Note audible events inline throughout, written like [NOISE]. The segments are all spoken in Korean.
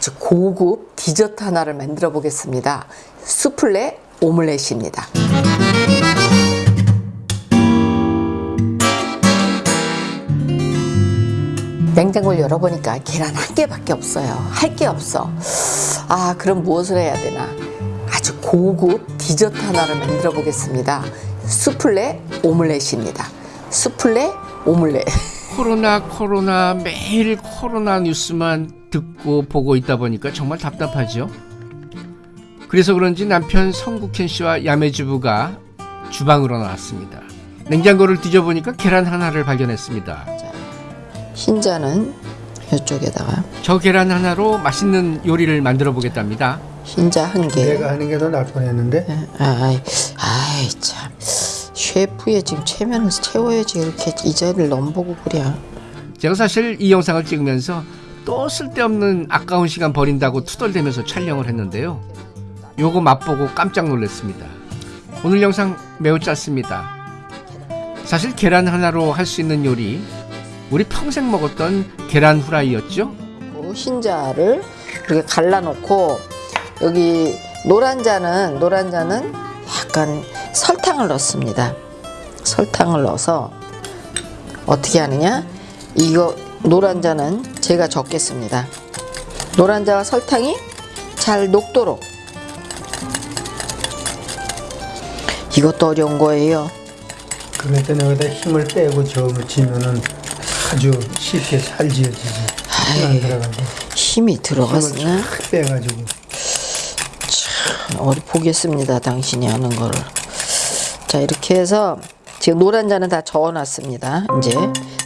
아주 고급 디저트 하나를 만들어 보겠습니다. 수플레 오믈렛입니다. 냉장고를 열어보니까 계란 한 개밖에 없어요. 할 게 없어. 아, 그럼 무엇을 해야 되나? 아주 고급 디저트 하나를 만들어 보겠습니다. 수플레 오믈렛입니다. 수플레 오믈렛. 코로나 코로나 매일 코로나 뉴스만 듣고 보고 있다 보니까 정말 답답하죠. 그래서 그런지 남편 성국현 씨와 야매주부가 주방으로 나왔습니다. 냉장고를 뒤져보니까 계란 하나를 발견했습니다. 흰자는 이쪽에다가 저 계란 하나로 맛있는 요리를 만들어 보겠답니다. 흰자 한 개. 내가 하는 게 더 나을 뻔했는데 아이, 아이 참 셰프의 지금 체면을 채워야지 이렇게 이 자리를 넘보고 그래. 제가 사실 이 영상을 찍으면서 또 쓸데없는 아까운 시간 버린다고 투덜대면서 촬영을 했는데요. 요거 맛보고 깜짝 놀랐습니다. 오늘 영상 매우 짧습니다. 사실 계란 하나로 할 수 있는 요리 우리 평생 먹었던 계란 후라이였죠? 그 흰자를 이렇게 갈라놓고 여기 노란 자는 노란 자는 약간 설탕을 넣습니다. 설탕을 넣어서 어떻게 하느냐? 이거 노란 자는 제가 적겠습니다. 노란 자와 설탕이 잘 녹도록 이것도 어려운 거예요. 그러니까 여기다 힘을 빼고 저음을 치면은 아주 쉽게 잘 지어지지 힘안 들어가고 힘이 힘을 들어갔으나 쫙 빼가지고 어디 보겠습니다. 당신이 하는 거를. 자 이렇게 해서 지금 노란 자는 다 저어놨습니다. 이제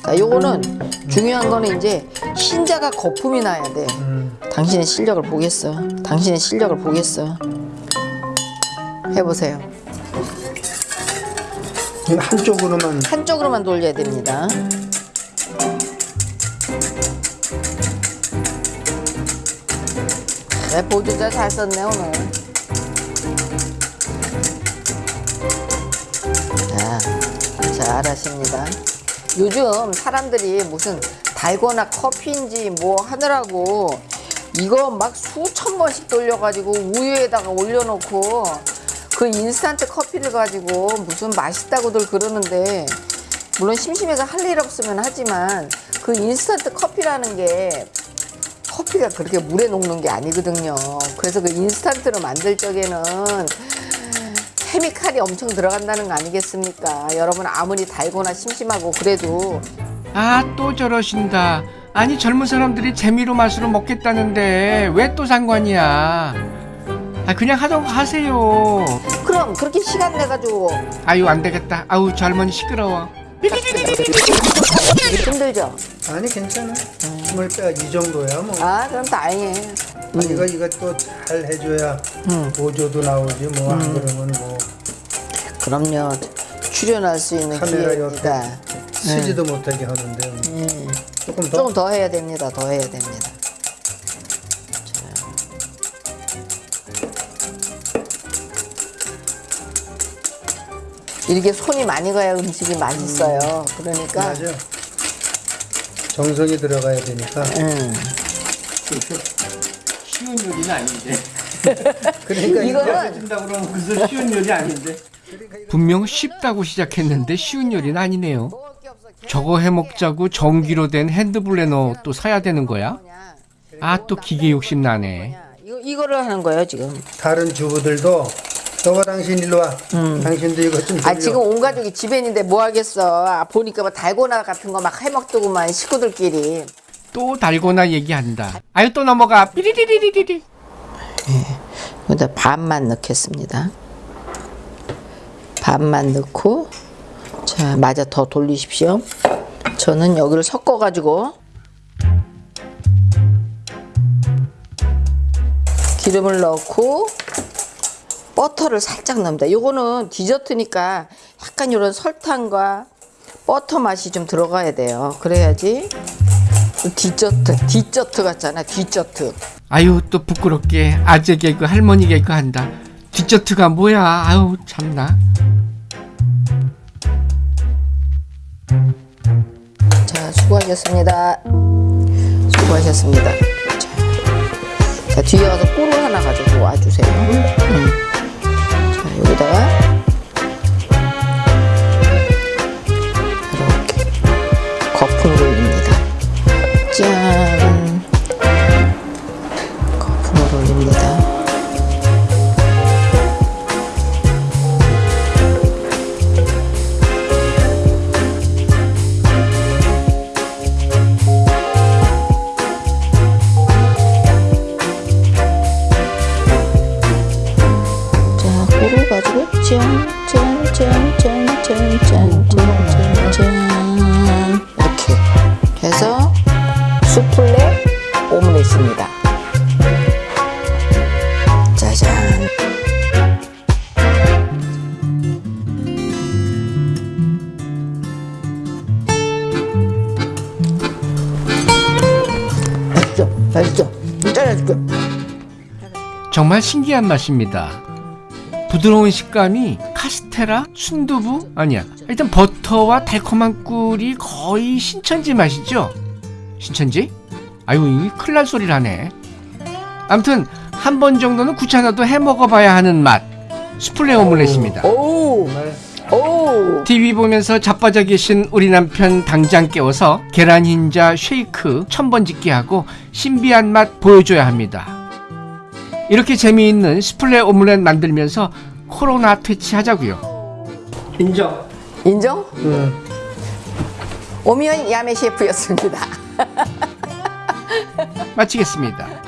자 요거는 중요한 거는 이제 흰자가 거품이 나야 돼. 음, 당신의 실력을 보겠어. 당신의 실력을 보겠어. 해보세요. 한쪽으로만 한쪽으로만 돌려야 됩니다. 네, 보조자 잘 썼네 오늘. 자, 잘 하십니다. 요즘 사람들이 무슨 달거나 커피인지 뭐 하느라고 이거 막 수천 번씩 돌려가지고 우유에다가 올려놓고 그 인스턴트 커피를 가지고 무슨 맛있다고들 그러는데 물론 심심해서 할 일 없으면 하지만 그 인스턴트 커피라는 게 커피가 그렇게 물에 녹는 게 아니거든요. 그래서 그 인스턴트로 만들 적에는 케미칼이 엄청 들어간다는 거 아니겠습니까? 여러분 아무리 달거나 심심하고 그래도 아 또 저러신다. 아니 젊은 사람들이 재미로 맛으로 먹겠다는데 왜 또 상관이야? 아 그냥 하던 거 하세요. 그럼 그렇게 시간 내가지고 아유 안 되겠다. 아우 저 할머니 시끄러워. 힘들죠? 아니 괜찮아 힘을 빼이 정도야 뭐아 그럼 다행해. 아, 이거 이거 또 잘 해줘야 음. 보조도 나오지 뭐안 그러면 뭐 그럼요. 출연할 수 있는 카메라 기회입니다. 쓰지도 못하게 하는데 음. 조금 더 조금 더 해야 됩니다. 더 해야 됩니다. 자. 이렇게 손이 많이 가야 음식이 맛있어요. 그러니까 맞아 정성이 들어가야 되니까 음. 쉬운 요리는 아닌데. [LAUGHS] 그러니까 이거는 준다 그러면 그래서 쉬운 요리 아닌데. 분명 쉽다고 시작했는데 쉬운 요리는 아니네요. 저거 해 먹자고 전기로 된 핸드블레너 또 사야 되는 거야? 아 또 기계 욕심 나네. 이거 이거를 하는 거예요 지금. 다른 주부들도 너가 당신 일로 와 당신도 이거 좀아 돌려. 지금 온 가족이 집에 있는데 뭐 하겠어. 아, 보니까 뭐 달고나 같은 거 막 해먹더구만 식구들끼리. 또 달고나 얘기한다. 아유 또 넘어가. 삐리리리리리. 여기다 반만 넣겠습니다. 반만 넣고 자 마저 더 돌리십시오. 저는 여기를 섞어 가지고 기름을 넣고 버터를 살짝 넣습니다. 요거는 디저트니까 약간 이런 설탕과 버터 맛이 좀 들어가야 돼요. 그래야지 디저트 디저트 같잖아 디저트. 아유 또 부끄럽게 아재 개그 할머니 개그 한다. 디저트가 뭐야? 아유 참나. 자, 수고하셨습니다. 수고하셨습니다. 자, 자 뒤에 가서 꿀을 하나 가지고 와주세요. 음. 자 여기다가 이렇게 해서 수플레 오믈렛입니다. 짜잔. 맛있죠? 맛있죠? 잘라줄게. 정말 신기한 맛입니다. 부드러운 식감이 카스테라, 순두부 아니야. 일단 버터와 달콤한 꿀이 거의 신천지 맛이죠. 신천지? 아유 이 큰일 날 소리를 하네. 아무튼 한 번 정도는 귀찮아도 해 먹어봐야 하는 맛. 스플레 오믈렛입니다. 오, 오. TV 보면서 자빠져 계신 우리 남편 당장 깨워서 계란 흰자 쉐이크 천번 짓기 하고 신비한 맛 보여줘야 합니다. 이렇게 재미있는 스플레 오믈렛 만들면서 코로나 퇴치하자고요. 인정. 인정? 응. 오미연 야매 셰프였습니다. [LAUGHS] 마치겠습니다.